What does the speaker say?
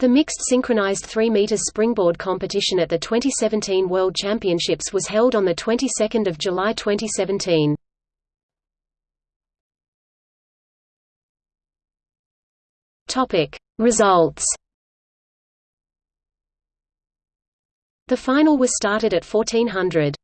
The mixed synchronized 3 meters springboard competition at the 2017 World Championships was held on the 22nd of July 2017. Topic: Results. The final was started at 1400.